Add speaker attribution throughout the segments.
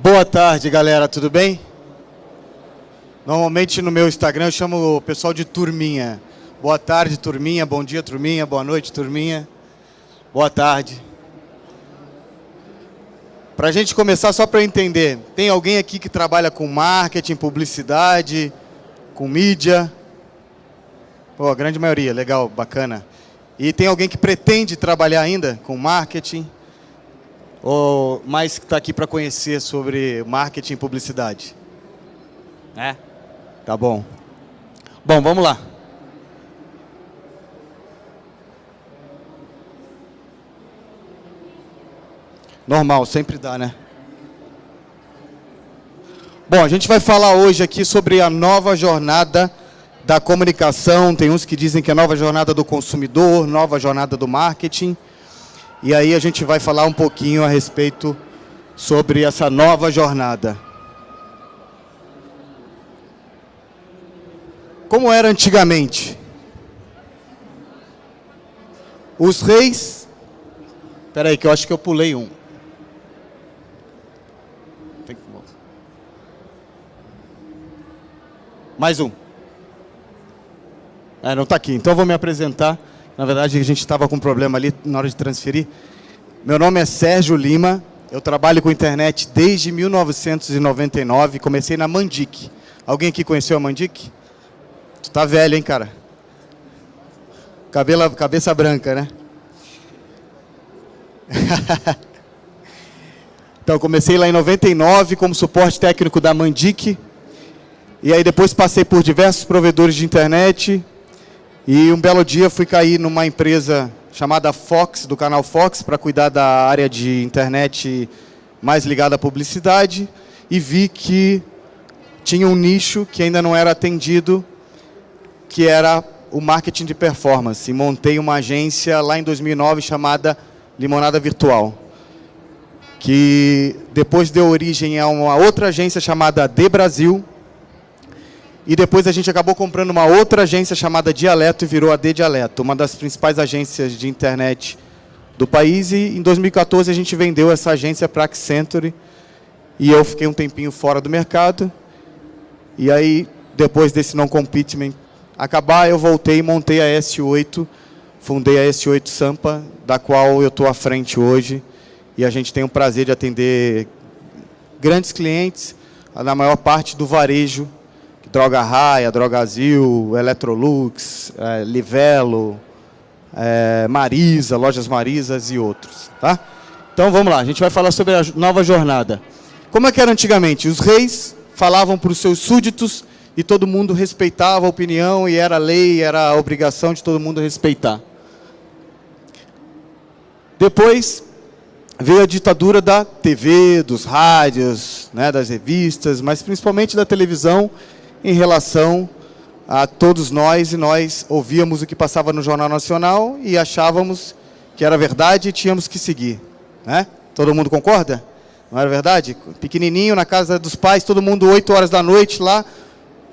Speaker 1: Boa tarde, galera, tudo bem? Normalmente no meu Instagram eu chamo o pessoal de turminha. Boa tarde, turminha, bom dia, turminha, boa noite, turminha. Boa tarde. Para a gente começar, só para entender, tem alguém aqui que trabalha com marketing, publicidade, com mídia? Pô, a grande maioria, legal, bacana. E tem alguém que pretende trabalhar ainda com marketing? Ou mais que está aqui para conhecer sobre marketing e publicidade? É? Tá bom. Bom, vamos lá. Normal, sempre dá, né? Bom, a gente vai falar hoje aqui sobre a nova jornada da comunicação. Tem uns que dizem que é a nova jornada do consumidor, nova jornada do marketing. E aí a gente vai falar um pouquinho a respeito sobre essa nova jornada. Como era antigamente? Os reis... Espera aí, que eu acho que eu pulei um. Mais um. É, não está aqui. Então eu vou me apresentar. Na verdade, a gente estava com um problema ali na hora de transferir. Meu nome é Sérgio Lima. Eu trabalho com internet desde 1999. Comecei na Mandic. Alguém aqui conheceu a Mandic? Tu tá velho, hein, cara? Cabelo, cabeça branca, né? então, comecei lá em 99 como suporte técnico da Mandic. E aí depois passei por diversos provedores de internet. E um belo dia fui cair numa empresa chamada Fox, do canal Fox, para cuidar da área de internet mais ligada à publicidade. E vi que tinha um nicho que ainda não era atendido, que era o marketing de performance. Montei uma agência lá em 2009 chamada Limonada Virtual. Que depois deu origem a uma outra agência chamada De Brasil, e depois a gente acabou comprando uma outra agência chamada Dialeto e virou a D Dialeto, uma das principais agências de internet do país. E em 2014 a gente vendeu essa agência para a Accenture e eu fiquei um tempinho fora do mercado. E aí, depois desse non-commitment acabar, eu voltei e montei a S8, fundei a S8 Sampa, da qual eu estou à frente hoje. E a gente tem o prazer de atender grandes clientes, na maior parte do varejo Droga Raia, Drogazil, Electrolux, é, Livelo, é, Marisa, Lojas Marisas e outros. Tá? Então vamos lá, a gente vai falar sobre a nova jornada. Como é que era antigamente? Os reis falavam para os seus súditos e todo mundo respeitava a opinião e era lei, era a obrigação de todo mundo respeitar. Depois veio a ditadura da TV, dos rádios, né, das revistas, mas principalmente da televisão em relação a todos nós, e nós ouvíamos o que passava no Jornal Nacional e achávamos que era verdade e tínhamos que seguir. Né? Todo mundo concorda? Não era verdade? Pequenininho, na casa dos pais, todo mundo 8 horas da noite lá,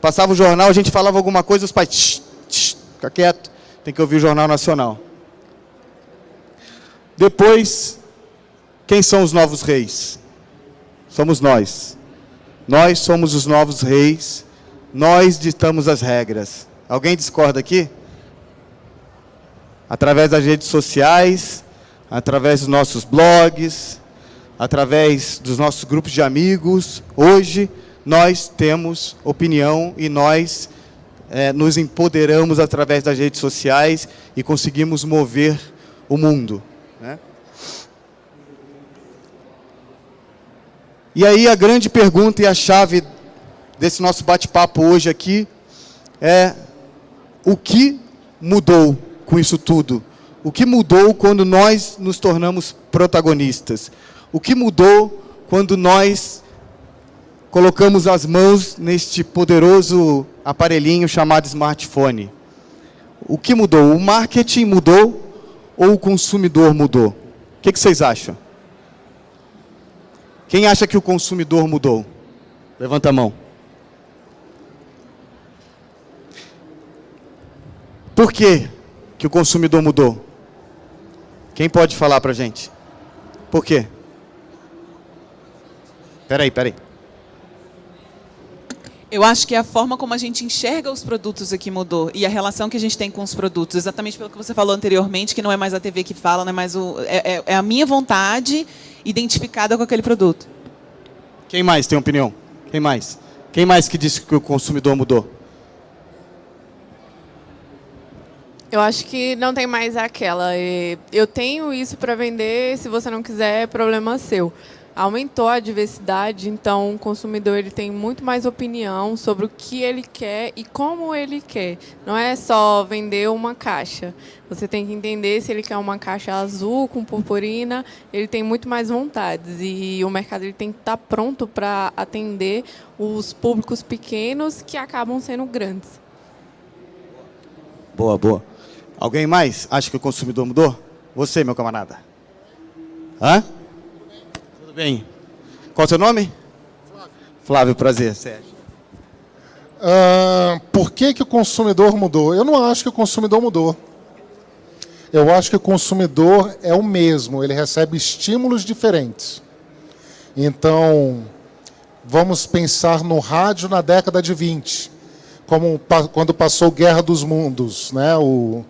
Speaker 1: passava o jornal, a gente falava alguma coisa, os pais, tsh, tsh, fica quieto, tem que ouvir o Jornal Nacional. Depois, quem são os novos reis? Somos nós. Nós somos os novos reis nós ditamos as regras. Alguém discorda aqui? Através das redes sociais, através dos nossos blogs, através dos nossos grupos de amigos, hoje nós temos opinião e nós é, nos empoderamos através das redes sociais e conseguimos mover o mundo. Né? E aí a grande pergunta e a chave desse nosso bate-papo hoje aqui é o que mudou com isso tudo? O que mudou quando nós nos tornamos protagonistas? O que mudou quando nós colocamos as mãos neste poderoso aparelhinho chamado smartphone? O que mudou? O marketing mudou ou o consumidor mudou? O que, vocês acham? Quem acha que o consumidor mudou? Levanta a mão. Por que, que o consumidor mudou? Quem pode falar para a gente? Por quê? Peraí, peraí.
Speaker 2: Eu acho que é a forma como a gente enxerga os produtos aqui mudou e a relação que a gente tem com os produtos, exatamente pelo que você falou anteriormente, que não é mais a TV que fala, não é mais o é, é, é a minha vontade identificada com aquele produto.
Speaker 1: Quem mais tem opinião? Quem mais? Quem mais que disse que o consumidor mudou?
Speaker 3: Eu acho que não tem mais aquela. Eu tenho isso para vender, se você não quiser, é problema seu. Aumentou a diversidade, então o consumidor ele tem muito mais opinião sobre o que ele quer e como ele quer. Não é só vender uma caixa. Você tem que entender se ele quer uma caixa azul com purpurina, ele tem muito mais vontades e o mercado ele tem que estar pronto para atender os públicos pequenos que acabam sendo grandes.
Speaker 1: Boa, boa. Alguém mais acha que o consumidor mudou? Você, meu camarada. Hã? Tudo bem. Qual é o seu nome? Flávio. Flávio, prazer. Sérgio.
Speaker 4: Uh, por que, que o consumidor mudou? Eu não acho que o consumidor mudou. Eu acho que o consumidor é o mesmo, ele recebe estímulos diferentes. Então, vamos pensar no rádio na década de 20, como quando passou Guerra dos Mundos, né? O,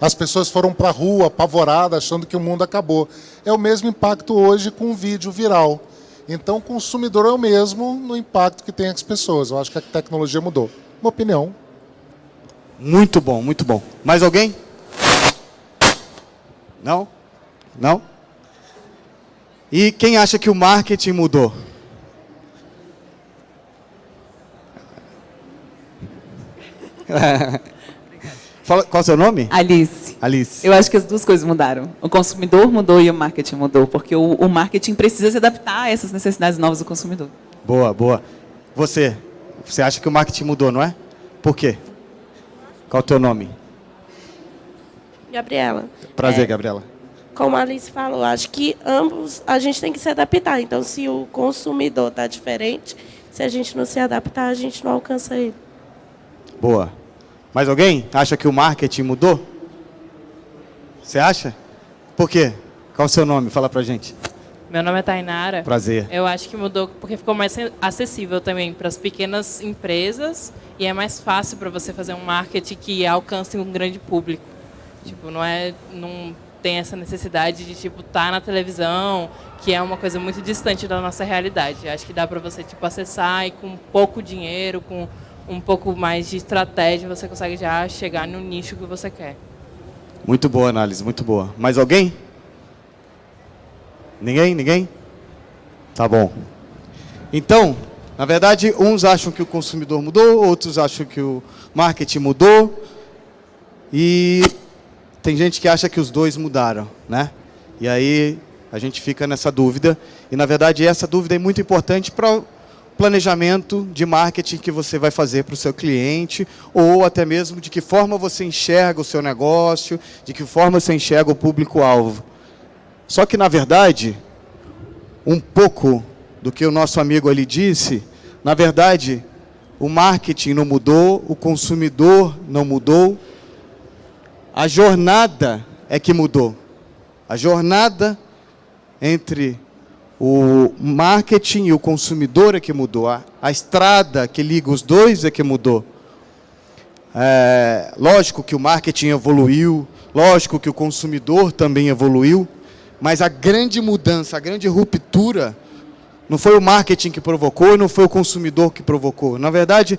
Speaker 4: as pessoas foram para a rua apavoradas, achando que o mundo acabou. É o mesmo impacto hoje com o vídeo viral. Então, o consumidor é o mesmo no impacto que tem as pessoas. Eu acho que a tecnologia mudou. Uma opinião.
Speaker 1: Muito bom, muito bom. Mais alguém? Não? Não? E quem acha que o marketing mudou? Fala, qual é o seu nome?
Speaker 2: Alice.
Speaker 1: Alice.
Speaker 2: Eu acho que as duas coisas mudaram. O consumidor mudou e o marketing mudou, porque o, o marketing precisa se adaptar a essas necessidades novas do consumidor.
Speaker 1: Boa, boa. Você, você acha que o marketing mudou, não é? Por quê? Qual é o teu nome?
Speaker 5: Gabriela.
Speaker 1: Prazer, é, Gabriela.
Speaker 5: Como a Alice falou, acho que ambos a gente tem que se adaptar. Então, se o consumidor está diferente, se a gente não se adaptar, a gente não alcança ele.
Speaker 1: Boa. Mais alguém acha que o marketing mudou? Você acha? Por quê? Qual o seu nome? Fala pra gente.
Speaker 6: Meu nome é Tainara.
Speaker 1: Prazer.
Speaker 6: Eu acho que mudou porque ficou mais acessível também para as pequenas empresas e é mais fácil para você fazer um marketing que alcance um grande público. Tipo, não é não tem essa necessidade de tipo estar tá na televisão, que é uma coisa muito distante da nossa realidade. Acho que dá para você tipo acessar e com pouco dinheiro, com um pouco mais de estratégia, você consegue já chegar no nicho que você quer.
Speaker 1: Muito boa análise, muito boa. Mais alguém? Ninguém? Ninguém? Tá bom. Então, na verdade, uns acham que o consumidor mudou, outros acham que o marketing mudou. E tem gente que acha que os dois mudaram, né? E aí a gente fica nessa dúvida. E, na verdade, essa dúvida é muito importante para planejamento de marketing que você vai fazer para o seu cliente, ou até mesmo de que forma você enxerga o seu negócio, de que forma você enxerga o público-alvo. Só que, na verdade, um pouco do que o nosso amigo ali disse, na verdade, o marketing não mudou, o consumidor não mudou, a jornada é que mudou. A jornada entre o marketing e o consumidor é que mudou. A, a estrada que liga os dois é que mudou. É, lógico que o marketing evoluiu, lógico que o consumidor também evoluiu, mas a grande mudança, a grande ruptura, não foi o marketing que provocou e não foi o consumidor que provocou. Na verdade,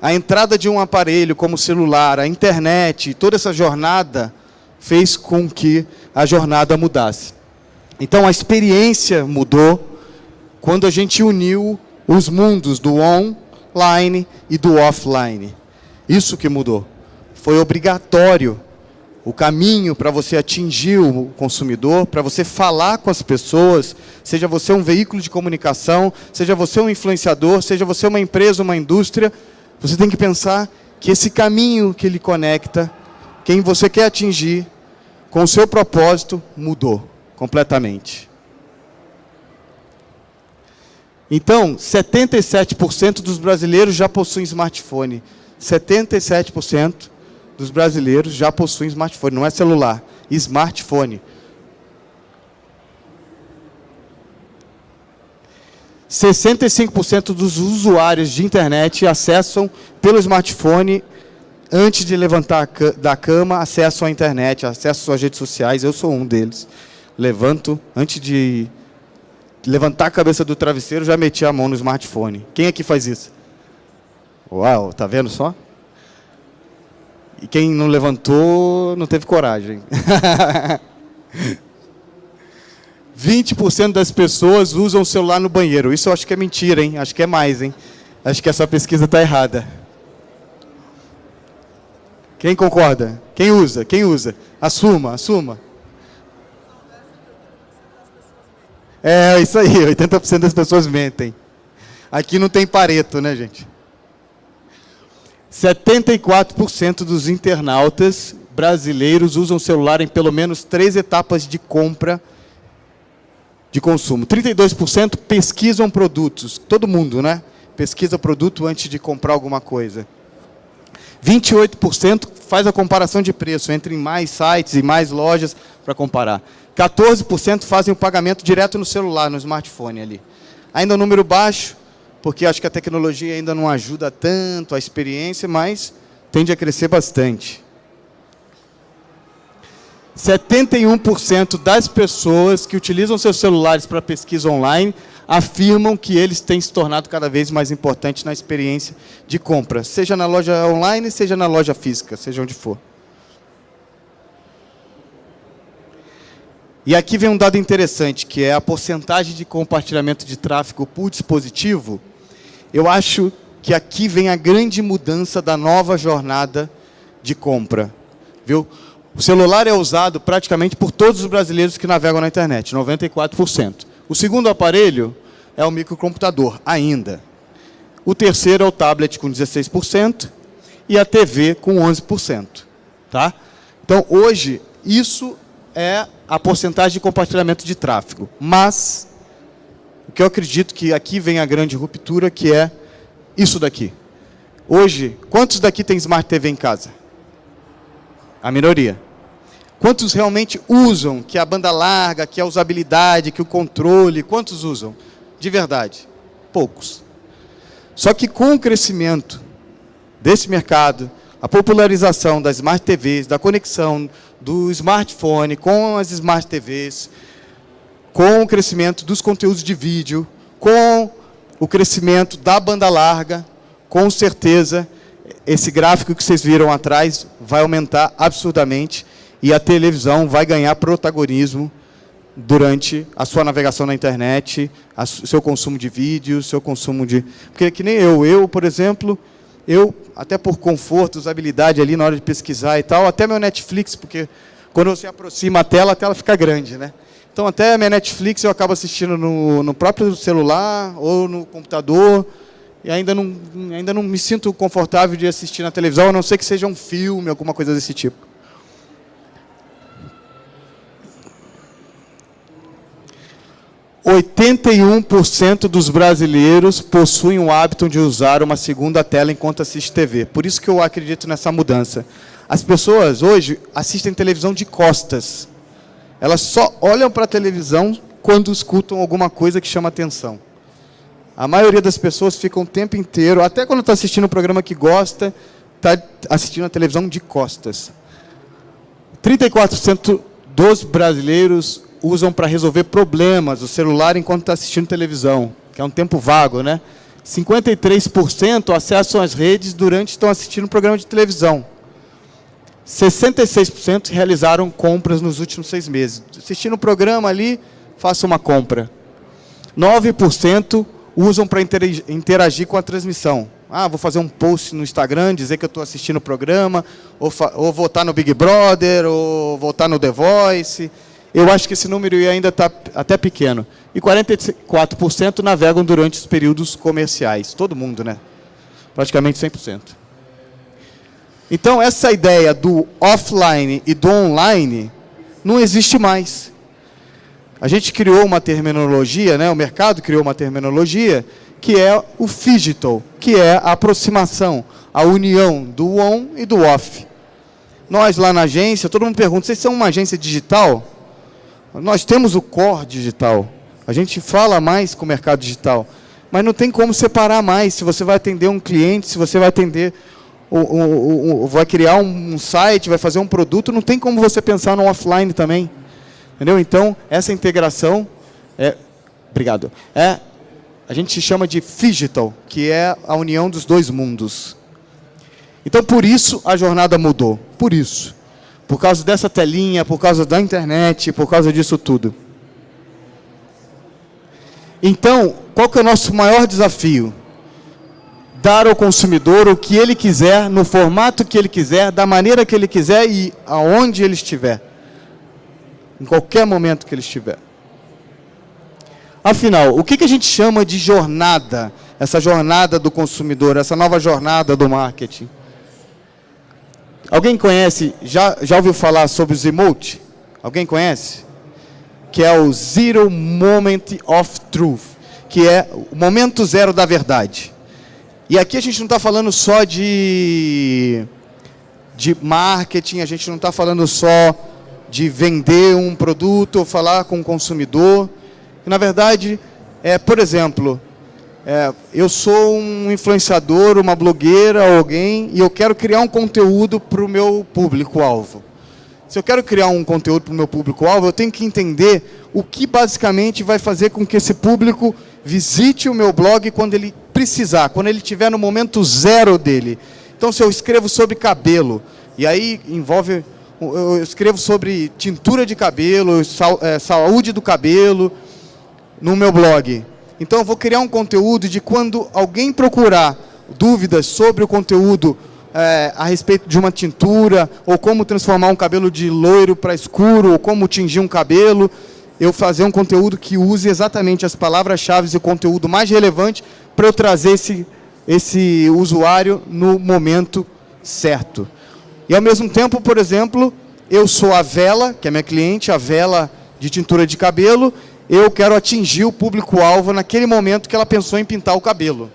Speaker 1: a entrada de um aparelho como o celular, a internet, toda essa jornada fez com que a jornada mudasse. Então a experiência mudou quando a gente uniu os mundos do online e do offline. Isso que mudou. Foi obrigatório o caminho para você atingir o consumidor, para você falar com as pessoas, seja você um veículo de comunicação, seja você um influenciador, seja você uma empresa, uma indústria, você tem que pensar que esse caminho que ele conecta, quem você quer atingir, com o seu propósito, mudou completamente. Então, 77% dos brasileiros já possuem smartphone. 77% dos brasileiros já possuem smartphone, não é celular, smartphone. 65% dos usuários de internet acessam pelo smartphone antes de levantar da cama, acessam a internet, acessam as redes sociais. Eu sou um deles. Levanto antes de levantar a cabeça do travesseiro, já meti a mão no smartphone. Quem aqui faz isso? Uau, tá vendo só? E quem não levantou, não teve coragem. 20% das pessoas usam o celular no banheiro. Isso eu acho que é mentira, hein? Acho que é mais, hein? Acho que essa pesquisa está errada. Quem concorda? Quem usa? Quem usa? Assuma, assuma. É, isso aí, 80% das pessoas mentem. Aqui não tem pareto, né, gente? 74% dos internautas brasileiros usam celular em pelo menos três etapas de compra de consumo. 32% pesquisam produtos. Todo mundo, né? Pesquisa produto antes de comprar alguma coisa. 28% faz a comparação de preço entre mais sites e mais lojas para comparar. 14% fazem o pagamento direto no celular, no smartphone ali. Ainda um número baixo, porque acho que a tecnologia ainda não ajuda tanto a experiência, mas tende a crescer bastante. 71% das pessoas que utilizam seus celulares para pesquisa online afirmam que eles têm se tornado cada vez mais importantes na experiência de compra, seja na loja online, seja na loja física, seja onde for. E aqui vem um dado interessante, que é a porcentagem de compartilhamento de tráfego por dispositivo eu acho que aqui vem a grande mudança da nova jornada de compra. Viu? O celular é usado praticamente por todos os brasileiros que navegam na internet, 94%. O segundo aparelho é o microcomputador, ainda. O terceiro é o tablet, com 16%, e a TV, com 11%. Tá? Então, hoje, isso é a porcentagem de compartilhamento de tráfego. Mas, o que eu acredito que aqui vem a grande ruptura, que é isso daqui. Hoje, quantos daqui tem Smart TV em casa? A minoria. Quantos realmente usam, que é a banda larga, que é a usabilidade, que é o controle, quantos usam? De verdade? Poucos. Só que com o crescimento desse mercado, a popularização das Smart TVs, da conexão do smartphone com as Smart TVs, com o crescimento dos conteúdos de vídeo, com o crescimento da banda larga, com certeza, esse gráfico que vocês viram atrás vai aumentar absurdamente e a televisão vai ganhar protagonismo durante a sua navegação na internet, o seu consumo de vídeos, seu consumo de... Porque que nem eu, eu, por exemplo, eu, até por conforto, usabilidade ali na hora de pesquisar e tal, até meu Netflix, porque quando você aproxima a tela, a tela fica grande, né? Então, até minha Netflix eu acabo assistindo no, no próprio celular ou no computador. E ainda não, ainda não me sinto confortável de assistir na televisão, a não ser que seja um filme, alguma coisa desse tipo. Oitenta e um por cento dos brasileiros possuem o hábito de usar uma segunda tela enquanto assiste TV. Por isso que eu acredito nessa mudança. As pessoas hoje assistem televisão de costas. Elas só olham para a televisão quando escutam alguma coisa que chama atenção. A maioria das pessoas ficam o tempo inteiro, até quando está assistindo um programa que gosta, está assistindo a televisão de costas. 34% dos brasileiros usam para resolver problemas o celular enquanto está assistindo televisão, que é um tempo vago, né? 53% acessam as redes durante estão assistindo um programa de televisão. 66% realizaram compras nos últimos seis meses. Assistindo o programa ali, faça uma compra. 9% usam para interagir com a transmissão. Ah, vou fazer um post no Instagram, dizer que eu estou assistindo o programa, ou, ou votar no Big Brother, ou votar no The Voice. Eu acho que esse número ainda está até pequeno. E 44% navegam durante os períodos comerciais. Todo mundo, né? Praticamente 100%. Então, essa ideia do offline e do online não existe mais. A gente criou uma terminologia, né? o mercado criou uma terminologia, que é o digital, que é a aproximação, a união do on e do off. Nós lá na agência, todo mundo pergunta, vocês são uma agência digital? Nós temos o core digital. A gente fala mais com o mercado digital. mas não tem como separar mais se você vai atender um cliente, se você vai atender, vai criar um, site, vai fazer um produto, não tem como você pensar no offline também. Entendeu? Então, essa integração é... Obrigado. É, a gente chama de digital, que é a união dos dois mundos. Então, por isso, a jornada mudou. Por isso. Por causa dessa telinha, por causa da internet, por causa disso tudo. Então, qual que é o nosso maior desafio? Dar ao consumidor o que ele quiser, no formato que ele quiser, da maneira que ele quiser e aonde ele estiver. Em qualquer momento que ele estiver. Afinal, o que, que a gente chama de jornada? Essa jornada do consumidor, essa nova jornada do marketing. Alguém conhece, já, já ouviu falar sobre os emote? Alguém conhece? Que é o Zero Moment of Truth, que é o momento zero da verdade. E aqui a gente não está falando só de, de marketing, a gente não está falando só de vender um produto ou falar com o consumidor. Na verdade, é, por exemplo, é, eu sou um influenciador, uma blogueira, alguém, e eu quero criar um conteúdo para o meu público-alvo. Se eu quero criar um conteúdo para o meu público-alvo, eu tenho que entender o que basicamente vai fazer com que esse público visite o meu blog quando ele precisar, quando ele estiver no momento zero dele. Então, se eu escrevo sobre cabelo, e aí envolve, eu escrevo sobre tintura de cabelo, é, saúde do cabelo, no meu blog. Então eu vou criar um conteúdo de quando alguém procurar dúvidas sobre o conteúdo é, a respeito de uma tintura, ou como transformar um cabelo de loiro para escuro, ou como tingir um cabelo, eu fazer um conteúdo que use exatamente as palavras-chave e o conteúdo mais relevante para eu trazer esse, esse usuário no momento certo. E ao mesmo tempo, por exemplo, eu sou a Vela, que é minha cliente, a Vela de tintura de cabelo, eu quero atingir o público-alvo naquele momento que ela pensou em pintar o cabelo.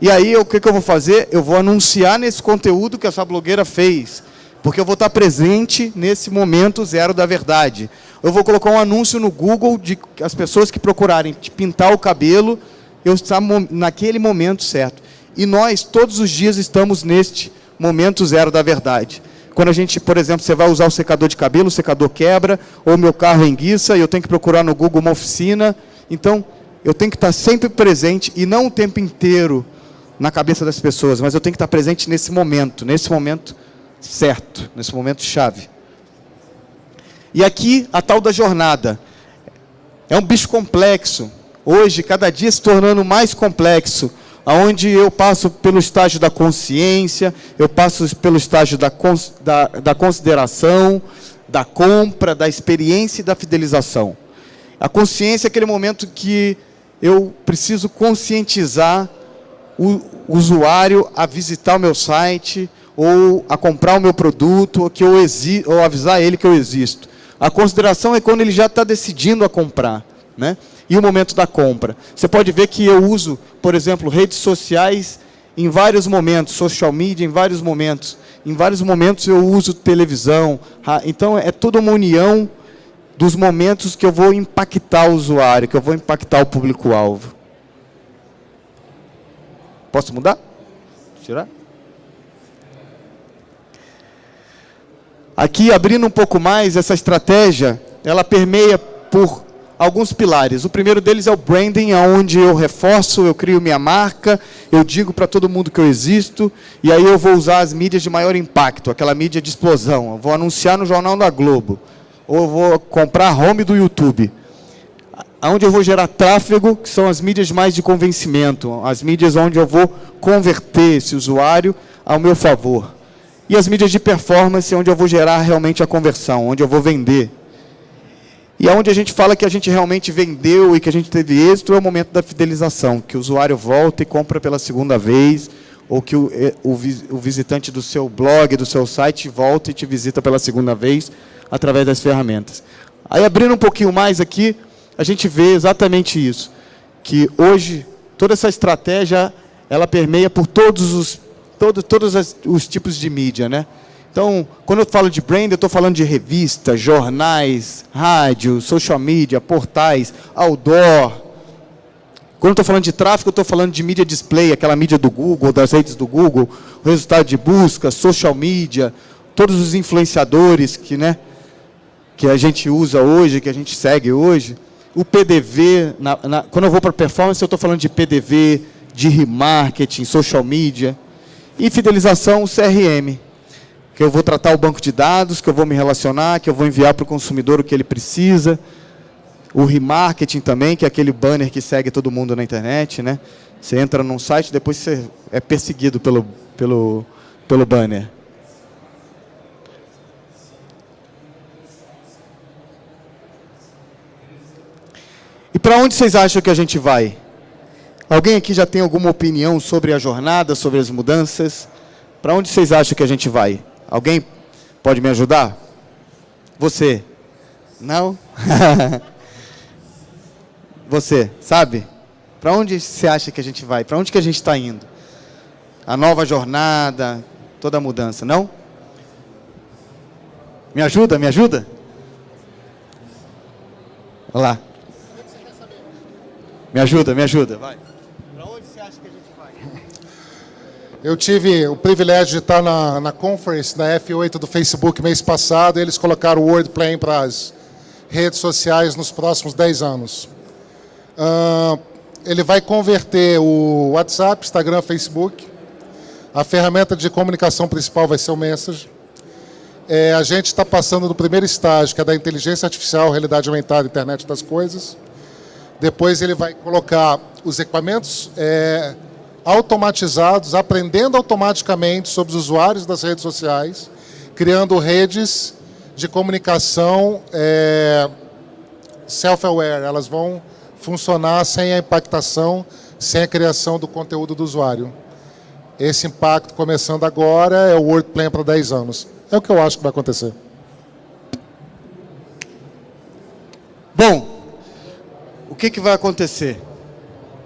Speaker 1: E aí, o que, que eu vou fazer? Eu vou anunciar nesse conteúdo que essa blogueira fez, porque eu vou estar presente nesse momento zero da verdade. Eu vou colocar um anúncio no Google de as pessoas que procurarem pintar o cabelo, eu estar naquele momento certo. E nós, todos os dias, estamos neste momento zero da verdade. Quando a gente, por exemplo, você vai usar o secador de cabelo, o secador quebra, ou meu carro enguiça, e eu tenho que procurar no Google uma oficina. Então, eu tenho que estar sempre presente, e não o tempo inteiro na cabeça das pessoas, mas eu tenho que estar presente nesse momento, nesse momento certo, nesse momento chave. E aqui, a tal da jornada. É um bicho complexo. Hoje, cada dia se tornando mais complexo onde eu passo pelo estágio da consciência, eu passo pelo estágio da, da, da consideração, da compra, da experiência e da fidelização. A consciência é aquele momento que eu preciso conscientizar o usuário a visitar o meu site, ou a comprar o meu produto, ou, que eu exi ou avisar ele que eu existo. A consideração é quando ele já está decidindo a comprar. Né? E o momento da compra. Você pode ver que eu uso, por exemplo, redes sociais em vários momentos, social media em vários momentos. Em vários momentos eu uso televisão. Então é toda uma união dos momentos que eu vou impactar o usuário, que eu vou impactar o público-alvo. Posso mudar? Tirar? Aqui, abrindo um pouco mais, essa estratégia, ela permeia por alguns pilares. O primeiro deles é o branding, onde eu reforço, eu crio minha marca, eu digo para todo mundo que eu existo, e aí eu vou usar as mídias de maior impacto, aquela mídia de explosão. Eu vou anunciar no Jornal da Globo, ou eu vou comprar home do YouTube. Onde eu vou gerar tráfego, que são as mídias mais de convencimento, as mídias onde eu vou converter esse usuário ao meu favor. E as mídias de performance, onde eu vou gerar realmente a conversão, onde eu vou vender. E onde a gente fala que a gente realmente vendeu e que a gente teve êxito é o momento da fidelização, que o usuário volta e compra pela segunda vez, ou que o, o, o visitante do seu blog, do seu site, volta e te visita pela segunda vez através das ferramentas. Aí, abrindo um pouquinho mais aqui, a gente vê exatamente isso, que hoje toda essa estratégia ela permeia por todos os, todo, todos os tipos de mídia, né? Então, quando eu falo de brand, eu estou falando de revistas, jornais, rádio, social media, portais, outdoor, Quando eu estou falando de tráfego, eu estou falando de mídia display, aquela mídia do Google, das redes do Google, resultado de busca, social media, todos os influenciadores que, né, que a gente usa hoje, que a gente segue hoje. O PDV, na, na, quando eu vou para performance, eu estou falando de PDV, de remarketing, social media. E fidelização, CRM, que eu vou tratar o banco de dados, que eu vou me relacionar, que eu vou enviar para o consumidor o que ele precisa. O remarketing também, que é aquele banner que segue todo mundo na internet. Né? Você entra num site, depois você é perseguido pelo, pelo, pelo banner. E para onde vocês acham que a gente vai? Alguém aqui já tem alguma opinião sobre a jornada, sobre as mudanças? Para onde vocês acham que a gente vai? Alguém pode me ajudar? Você? Não? Você, sabe? Para onde você acha que a gente vai? Para onde que a gente está indo? A nova jornada, toda a mudança, não? Me ajuda, me ajuda? Olha lá. Me ajuda, me ajuda, vai.
Speaker 4: Eu tive o privilégio de estar na, na conference da F8 do Facebook mês passado e eles colocaram o WordPlan para as redes sociais nos próximos 10 anos. Uh, ele vai converter o WhatsApp, Instagram, Facebook. A ferramenta de comunicação principal vai ser o Message. É, a gente está passando do primeiro estágio, que é da inteligência artificial, realidade aumentada, internet das coisas. Depois ele vai colocar os equipamentos é, automatizados, aprendendo automaticamente sobre os usuários das redes sociais, criando redes de comunicação é, self-aware. Elas vão funcionar sem a impactação, sem a criação do conteúdo do usuário. Esse impacto, começando agora, é o Word Plan para 10 anos. É o que eu acho que vai acontecer.
Speaker 1: Bom, o que, que vai acontecer?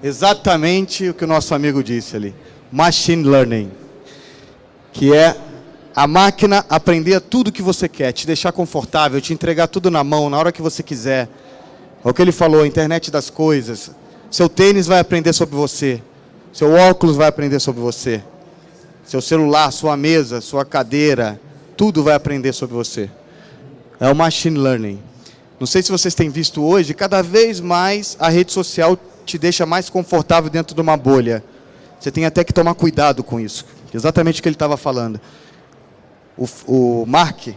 Speaker 1: Exatamente o que o nosso amigo disse ali. Machine Learning. Que é a máquina aprender tudo que você quer, te deixar confortável, te entregar tudo na mão, na hora que você quiser. É o que ele falou, a internet das coisas. Seu tênis vai aprender sobre você. Seu óculos vai aprender sobre você. Seu celular, sua mesa, sua cadeira, tudo vai aprender sobre você. É o machine learning. Não sei se vocês têm visto hoje, cada vez mais a rede social te deixa mais confortável dentro de uma bolha. Você tem até que tomar cuidado com isso. Exatamente o que ele estava falando. O, o Mark,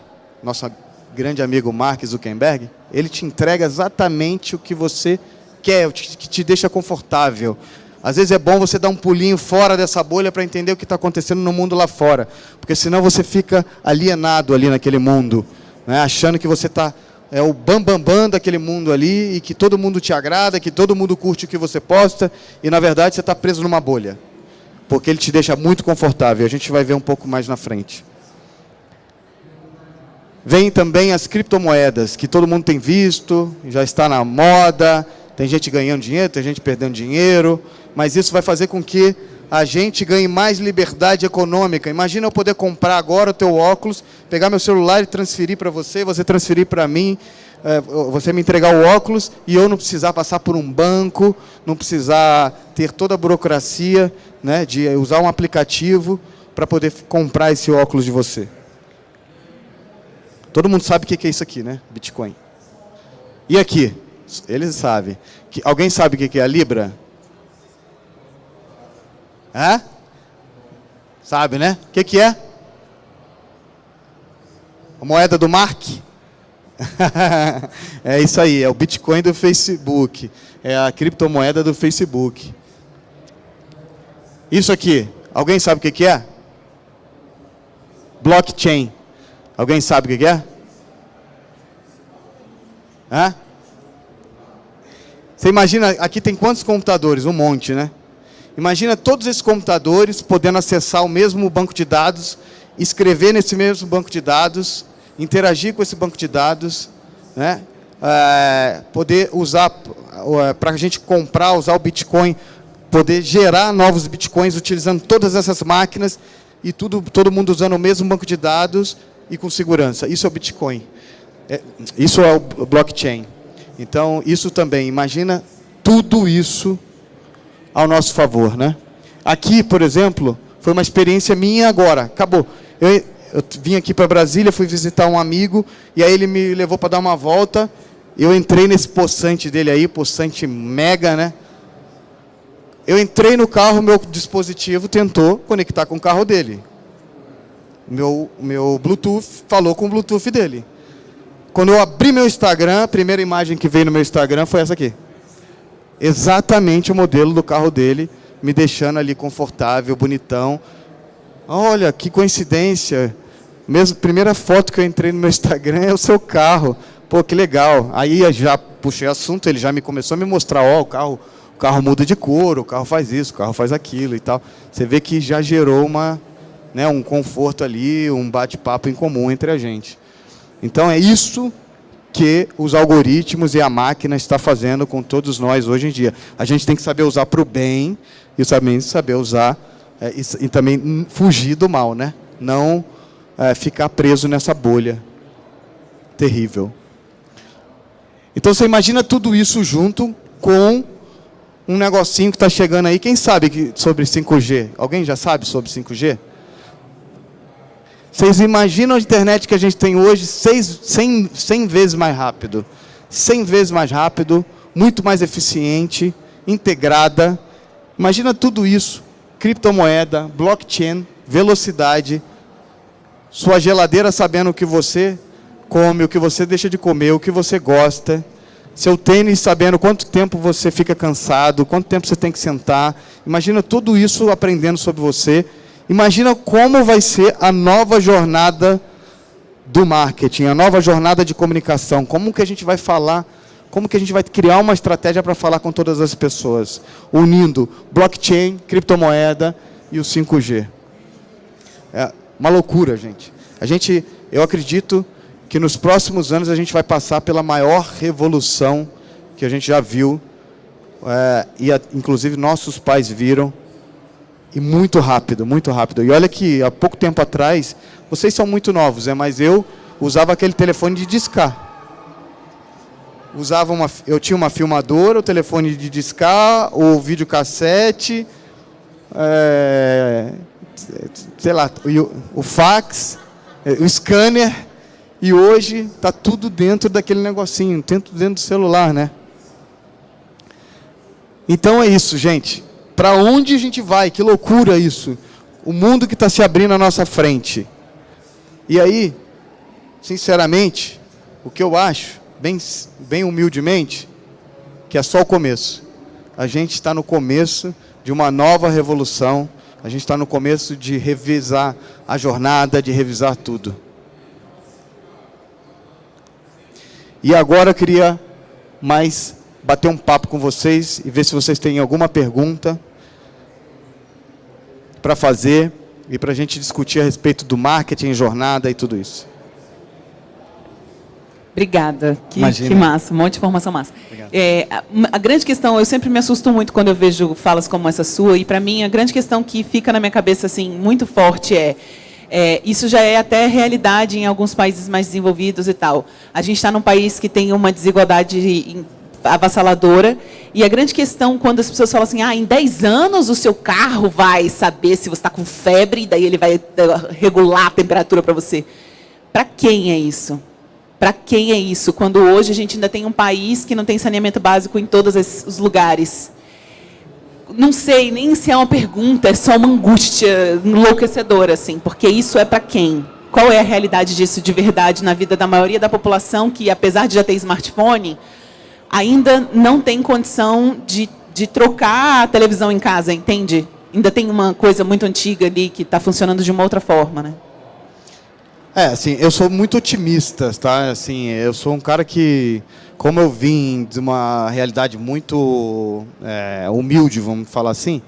Speaker 1: nosso grande amigo Mark Zuckerberg, ele te entrega exatamente o que você quer, o que te deixa confortável. Às vezes é bom você dar um pulinho fora dessa bolha para entender o que está acontecendo no mundo lá fora. Porque senão você fica alienado ali naquele mundo, né? achando que você está é o bambambam bam, bam daquele mundo ali e que todo mundo te agrada, que todo mundo curte o que você posta e na verdade você está preso numa bolha. Porque ele te deixa muito confortável. A gente vai ver um pouco mais na frente. Vem também as criptomoedas, que todo mundo tem visto, já está na moda, tem gente ganhando dinheiro, tem gente perdendo dinheiro, mas isso vai fazer com que a gente ganhe mais liberdade econômica. Imagina eu poder comprar agora o teu óculos, pegar meu celular e transferir para você, você transferir para mim, é, você me entregar o óculos e eu não precisar passar por um banco, não precisar ter toda a burocracia né, de usar um aplicativo para poder comprar esse óculos de você. Todo mundo sabe o que é isso aqui, né? Bitcoin. E aqui? Eles sabem. Alguém sabe o que é a Libra? Sabe, né? O que, que é? A moeda do Mark? é isso aí, é o Bitcoin do Facebook. É a criptomoeda do Facebook. Isso aqui, alguém sabe o que, que é? Blockchain. Alguém sabe o que, que é? Hã? Você imagina, aqui tem quantos computadores? Um monte, né? Imagina todos esses computadores podendo acessar o mesmo banco de dados, escrever nesse mesmo banco de dados, interagir com esse banco de dados, né? É, poder usar, é, para a gente comprar, usar o Bitcoin, poder gerar novos Bitcoins utilizando todas essas máquinas e tudo, todo mundo usando o mesmo banco de dados e com segurança. Isso é o Bitcoin. É, isso é o blockchain. Então, isso também, imagina tudo isso ao nosso favor, né? Aqui, por exemplo, foi uma experiência minha agora, acabou. Eu, eu vim aqui para Brasília, fui visitar um amigo, e aí ele me levou para dar uma volta, eu entrei nesse poçante dele aí, poçante mega, né? Eu entrei no carro, meu dispositivo tentou conectar com o carro dele. Meu, meu Bluetooth falou com o Bluetooth dele. Quando eu abri meu Instagram, a primeira imagem que veio no meu Instagram foi essa aqui. Exatamente o modelo do carro dele, me deixando ali confortável, bonitão. Olha, que coincidência. Mesmo, primeira foto que eu entrei no meu Instagram é o seu carro. Pô, que legal. Aí já puxei assunto, ele já me começou a me mostrar, ó, oh, o carro o carro muda de cor, o carro faz isso, o carro faz aquilo e tal. Você vê que já gerou uma, né, um conforto ali, um bate-papo em comum entre a gente. Então é isso que os algoritmos e a máquina está fazendo com todos nós hoje em dia. A gente tem que saber usar para o bem e também saber usar é, e, e, também fugir do mal, né? Não é, ficar preso nessa bolha terrível. Então você imagina tudo isso junto com um negocinho que está chegando aí. Quem sabe que, sobre 5G? Alguém já sabe sobre 5G? Vocês imaginam a internet que a gente tem hoje 100, 100 vezes mais rápido. 100 vezes mais rápido, muito mais eficiente, integrada. Imagina tudo isso. Criptomoeda, blockchain, velocidade. Sua geladeira sabendo o que você come, o que você deixa de comer, o que você gosta seu tênis sabendo quanto tempo você fica cansado, quanto tempo você tem que sentar. Imagina tudo isso aprendendo sobre você. Imagina como vai ser a nova jornada do marketing, a nova jornada de comunicação. Como que a gente vai falar, como que a gente vai criar uma estratégia para falar com todas as pessoas, unindo blockchain, criptomoeda e o 5G. É uma loucura, gente. A gente, eu acredito que nos próximos anos a gente vai passar pela maior revolução que a gente já viu, é, e a, inclusive nossos pais viram, e muito rápido, muito rápido. E olha que há pouco tempo atrás, vocês são muito novos, é, mas eu usava aquele telefone de discar. Usava uma, eu tinha uma filmadora, o telefone de discar, o videocassete, é, sei lá, o, o fax, é, o scanner, e hoje está tudo dentro daquele negocinho, dentro, dentro do celular, né? Então é isso, gente. Para onde a gente vai? Que loucura isso. O mundo que está se abrindo à nossa frente. E aí, sinceramente, o que eu acho, bem, bem humildemente, que é só o começo. A gente está no começo de uma nova revolução. A gente está no começo de revisar a jornada, de revisar tudo. E agora eu queria mais bater um papo com vocês e ver se vocês têm alguma pergunta para fazer e para a gente discutir a respeito do marketing, jornada e tudo isso.
Speaker 2: Obrigada, que, que massa, um monte de informação massa. É, a, a, grande questão, eu sempre me assusto muito quando eu vejo falas como essa sua, e para mim a grande questão que fica na minha cabeça assim muito forte é é, isso já é até realidade em alguns países mais desenvolvidos e tal. A gente está num país que tem uma desigualdade avassaladora. E a grande questão, quando as pessoas falam assim, ah, em 10 anos o seu carro vai saber se você está com febre, e daí ele vai eh, regular a temperatura para você. Para quem é isso? Para quem é isso? Quando hoje a gente ainda tem um país que não tem saneamento básico em todos os lugares não sei nem se é uma pergunta, é só uma angústia enlouquecedora, assim, porque isso é para quem? Qual é a realidade disso de verdade na vida da maioria da população que, apesar de já ter smartphone, ainda não tem condição de, de trocar a televisão em casa, entende? Ainda tem uma coisa muito antiga ali que está funcionando de uma outra forma, né?
Speaker 1: É, assim, eu sou muito otimista, tá? Assim, eu sou um cara que como eu vim de uma realidade muito é, humilde, vamos falar assim,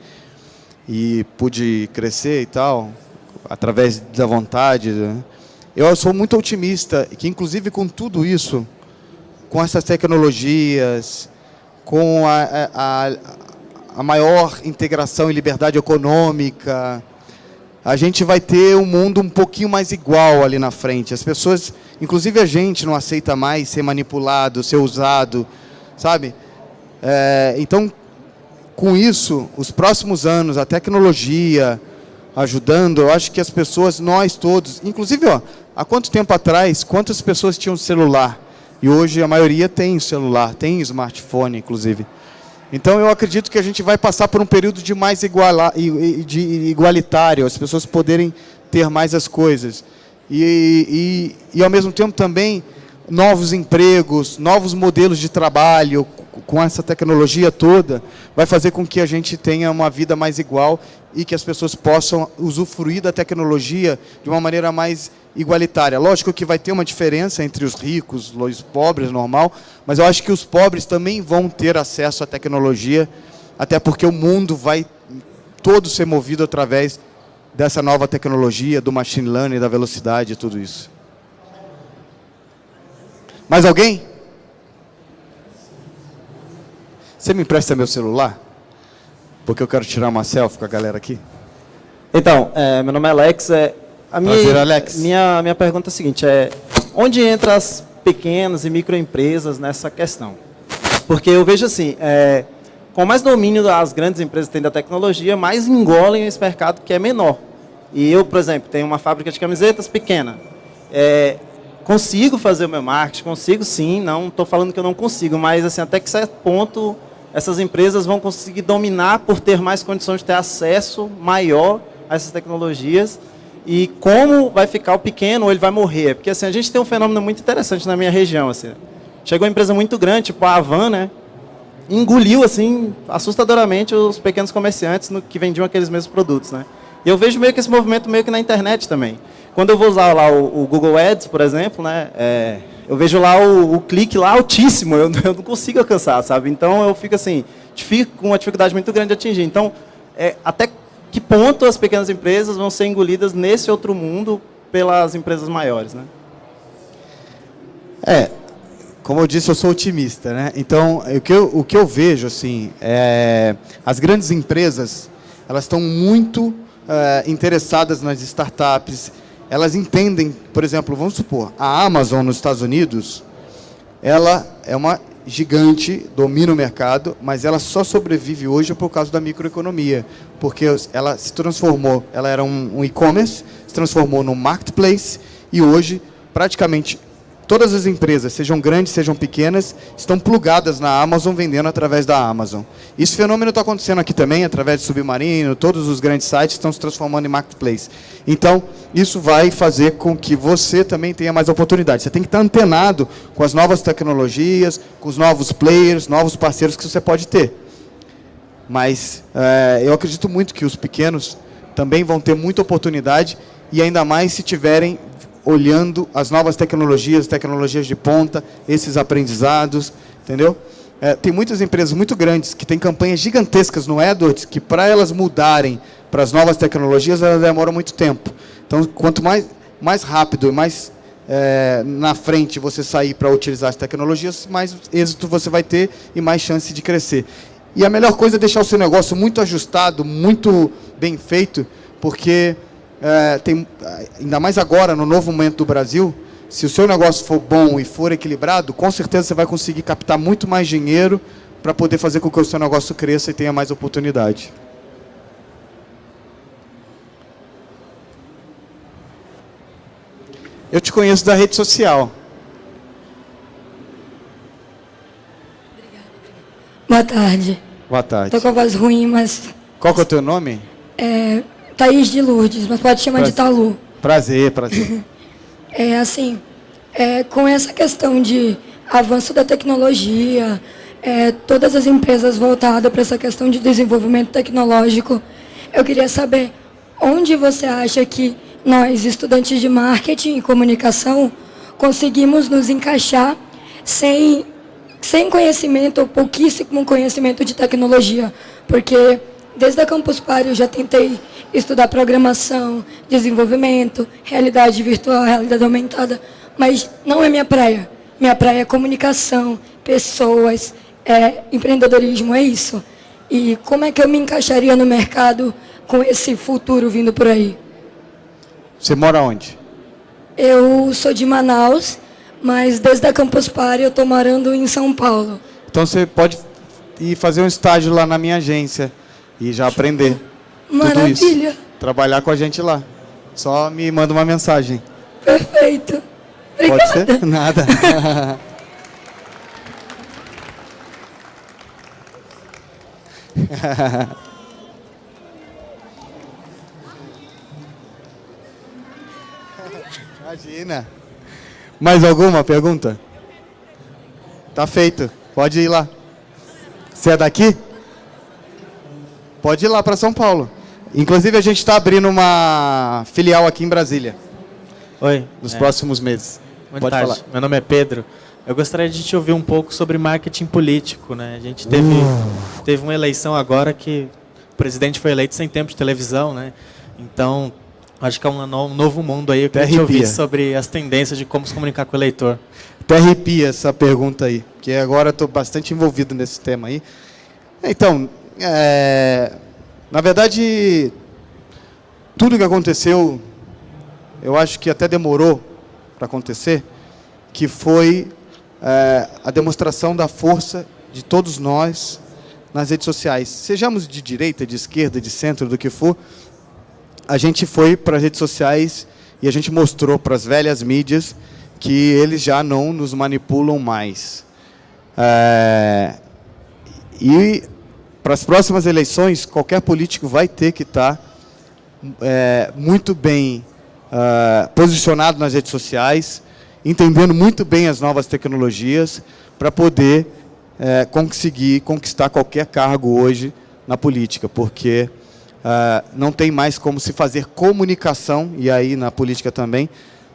Speaker 1: e pude crescer e tal, através da vontade, né? eu sou muito otimista, que inclusive com tudo isso, com essas tecnologias, com a, a, a maior integração e liberdade econômica, a gente vai ter um mundo um pouquinho mais igual ali na frente. As pessoas, inclusive a gente, não aceita mais ser manipulado, ser usado, sabe? É, então, com isso, os próximos anos, a tecnologia ajudando, eu acho que as pessoas, nós todos, inclusive, ó, há quanto tempo atrás, quantas pessoas tinham celular? E hoje a maioria tem celular, tem smartphone, inclusive. Então eu acredito que a gente vai passar por um período de mais iguala, de igualitário, as pessoas poderem ter mais as coisas. E, e, e ao mesmo tempo também novos empregos, novos modelos de trabalho, com essa tecnologia toda, vai fazer com que a gente tenha uma vida mais igual e que as pessoas possam usufruir da tecnologia de uma maneira mais igualitária. Lógico que vai ter uma diferença entre os ricos, os pobres, normal, mas eu acho que os pobres também vão ter acesso à tecnologia, até porque o mundo vai todo ser movido através dessa nova tecnologia, do machine learning, da velocidade e tudo isso. Mais alguém? Você me empresta meu celular? Porque eu quero tirar uma selfie com a galera aqui.
Speaker 7: Então, é, meu nome é Alex. É, a minha,
Speaker 1: Prazer, Alex.
Speaker 7: Minha, minha pergunta é a seguinte, é, onde entram as pequenas e microempresas nessa questão? Porque eu vejo assim, é, com mais domínio as grandes empresas têm da tecnologia, mais engolem esse mercado que é menor. E eu, por exemplo, tenho uma fábrica de camisetas pequena. É, consigo fazer o meu marketing, consigo sim, não estou falando que eu não consigo, mas assim, até que certo ponto essas empresas vão conseguir dominar por ter mais condições de ter acesso maior a essas tecnologias e como vai ficar o pequeno ele vai morrer. Porque assim, a gente tem um fenômeno muito interessante na minha região. Assim. Chegou uma empresa muito grande, tipo a Avan, né? engoliu assim assustadoramente os pequenos comerciantes no, que vendiam aqueles mesmos produtos. Né? E eu vejo meio que esse movimento meio que na internet também. Quando eu vou usar lá o, o Google Ads, por exemplo, né, é, eu vejo lá o, o, clique lá altíssimo, eu, eu, não consigo alcançar, sabe? Então eu fico assim, fico com uma dificuldade muito grande de atingir. Então, é, até que ponto as pequenas empresas vão ser engolidas nesse outro mundo pelas empresas maiores, né?
Speaker 1: É, como eu disse, eu sou otimista, né? Então, o que eu, o que eu vejo, assim, é, as grandes empresas, elas estão muito é, interessadas nas startups, elas entendem, por exemplo, vamos supor, a Amazon nos Estados Unidos, ela é uma gigante, domina o mercado, mas ela só sobrevive hoje por causa da microeconomia, porque ela se transformou, ela era um, um e-commerce, se transformou no marketplace e hoje praticamente Todas as empresas, sejam grandes, sejam pequenas, estão plugadas na Amazon, vendendo através da Amazon. Esse fenômeno está acontecendo aqui também, através de Submarino, todos os grandes sites estão se transformando em marketplace. Então, isso vai fazer com que você também tenha mais oportunidades. Você tem que estar antenado com as novas tecnologias, com os novos players, novos parceiros que você pode ter. Mas é, eu acredito muito que os pequenos também vão ter muita oportunidade e ainda mais se tiverem olhando as novas tecnologias, tecnologias de ponta, esses aprendizados, entendeu? É, tem muitas empresas muito grandes que têm campanhas gigantescas no AdWords que para elas mudarem para as novas tecnologias, elas demoram muito tempo. Então, quanto mais, mais rápido e mais é, na frente você sair para utilizar as tecnologias, mais êxito você vai ter e mais chance de crescer. E a melhor coisa é deixar o seu negócio muito ajustado, muito bem feito, porque é, tem, ainda mais agora, no novo momento do Brasil, se o seu negócio for bom e for equilibrado, com certeza você vai conseguir captar muito mais dinheiro para poder fazer com que o seu negócio cresça e tenha mais oportunidade. Eu te conheço da rede social.
Speaker 8: Boa tarde.
Speaker 1: Boa tarde.
Speaker 8: Estou com a voz ruim, mas...
Speaker 1: Qual que é o teu nome?
Speaker 8: É, Thaís de Lourdes, mas pode chamar prazer. de Talu.
Speaker 1: Prazer, prazer.
Speaker 8: é assim, é, com essa questão de avanço da tecnologia, é, todas as empresas voltadas para essa questão de desenvolvimento tecnológico, eu queria saber onde você acha que nós, estudantes de marketing e comunicação, conseguimos nos encaixar sem, sem conhecimento ou pouquíssimo conhecimento de tecnologia, porque desde a Campus Party eu já tentei estudar programação, desenvolvimento, realidade virtual, realidade aumentada, mas não é minha praia. Minha praia é comunicação, pessoas, é empreendedorismo, é isso. E como é que eu me encaixaria no mercado com esse futuro vindo por aí?
Speaker 1: Você mora onde?
Speaker 8: Eu sou de Manaus, mas desde a Campus Party eu estou morando em São Paulo.
Speaker 1: Então você pode e fazer um estágio lá na minha agência e já aprender tudo isso.
Speaker 8: Maravilha.
Speaker 1: Trabalhar com a gente lá. Só me manda uma mensagem.
Speaker 8: Perfeito.
Speaker 1: Pode ser? Nada. Imagina. Mais alguma pergunta? Tá feito. Pode ir lá. Você é daqui? Pode ir lá para São Paulo. Inclusive, a gente está abrindo uma filial aqui em Brasília,
Speaker 9: Oi.
Speaker 1: nos
Speaker 9: é,
Speaker 1: próximos meses.
Speaker 9: Boa
Speaker 1: Pode
Speaker 9: tarde.
Speaker 1: falar.
Speaker 9: Meu nome é Pedro. Eu gostaria de te ouvir um pouco sobre marketing político. Né? A gente teve,
Speaker 1: Uh.
Speaker 9: teve uma eleição agora que o presidente foi eleito sem tempo de televisão. Né? Então, acho que é um, no- novo mundo aí. Eu
Speaker 1: Até
Speaker 9: queria te ouvir sobre as tendências de como se comunicar com o eleitor.
Speaker 1: Até arrepia essa pergunta aí, porque agora estou bastante envolvido nesse tema aí. Então, é, na verdade, tudo que aconteceu, eu acho que até demorou para acontecer, que foi é, a demonstração da força de todos nós nas redes sociais. Sejamos de direita, de esquerda, de centro, do que for, a gente foi para as redes sociais e a gente mostrou para as velhas mídias que eles já não nos manipulam mais. É, e para as próximas eleições, qualquer político vai ter que estar é, muito bem ah, posicionado nas redes sociais, entendendo muito bem as novas tecnologias, para poder é, conseguir conquistar qualquer cargo hoje na política, porque ah, não tem mais como se fazer comunicação, e aí na política também,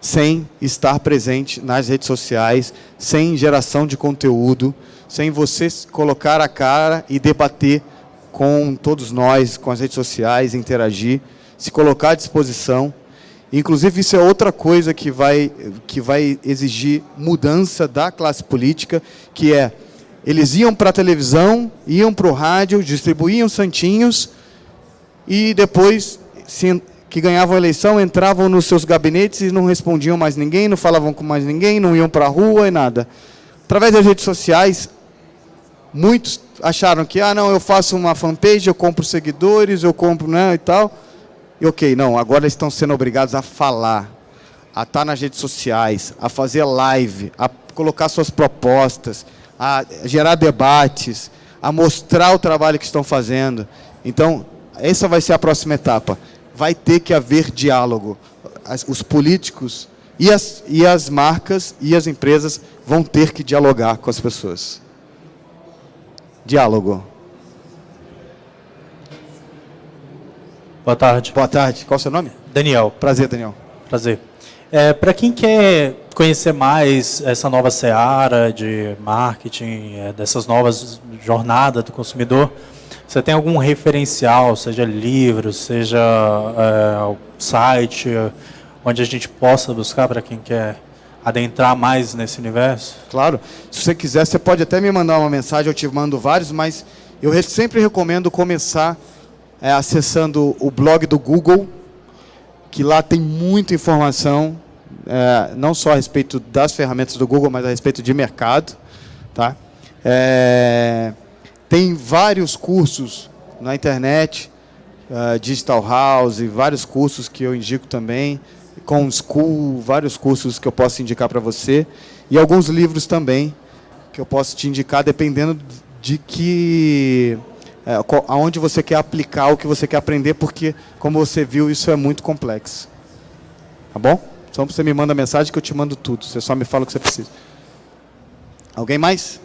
Speaker 1: sem estar presente nas redes sociais, sem geração de conteúdo, sem você colocar a cara e debater com todos nós, com as redes sociais, interagir, se colocar à disposição. Inclusive, isso é outra coisa que vai, que vai exigir mudança da classe política, que é, eles iam para a televisão, iam para o rádio, distribuíam santinhos, e depois se, que ganhavam a eleição entravam nos seus gabinetes e não respondiam mais ninguém, não falavam com mais ninguém, não iam para a rua e nada. Através das redes sociais, muitos acharam que, ah, não, eu faço uma fanpage, eu compro seguidores, eu compro, né, e tal. E ok, não, agora estão sendo obrigados a falar, a estar nas redes sociais, a fazer live, a colocar suas propostas, a gerar debates, a mostrar o trabalho que estão fazendo. Então, essa vai ser a próxima etapa. Vai ter que haver diálogo. As- os políticos e as, e as marcas e as empresas vão ter que dialogar com as pessoas. Diálogo.
Speaker 10: Boa tarde.
Speaker 1: Boa tarde. Qual o seu nome?
Speaker 10: Daniel.
Speaker 1: Prazer, Daniel.
Speaker 10: Prazer. É, Para quem quer conhecer mais essa nova seara de marketing, é, dessas novas jornadas do consumidor, você tem algum referencial, seja livro, seja é, site, onde a gente possa buscar para quem quer adentrar mais nesse universo?
Speaker 1: Claro. Se você quiser, você pode até me mandar uma mensagem, eu te mando vários, mas eu re- sempre recomendo começar é, acessando o blog do Google, que lá tem muita informação, é, não só a respeito das ferramentas do Google, mas a respeito de mercado. Tá? É, tem vários cursos na internet, eh, Digital House, vários cursos que eu indico também, com School, vários cursos que eu posso indicar para você, e alguns livros também que eu posso te indicar, dependendo de que eh, aonde você quer aplicar o que você quer aprender, porque, como você viu, isso é muito complexo. Tá bom? Então você me manda mensagem que eu te mando tudo. Você só me fala o que você precisa. Alguém mais?